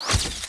you.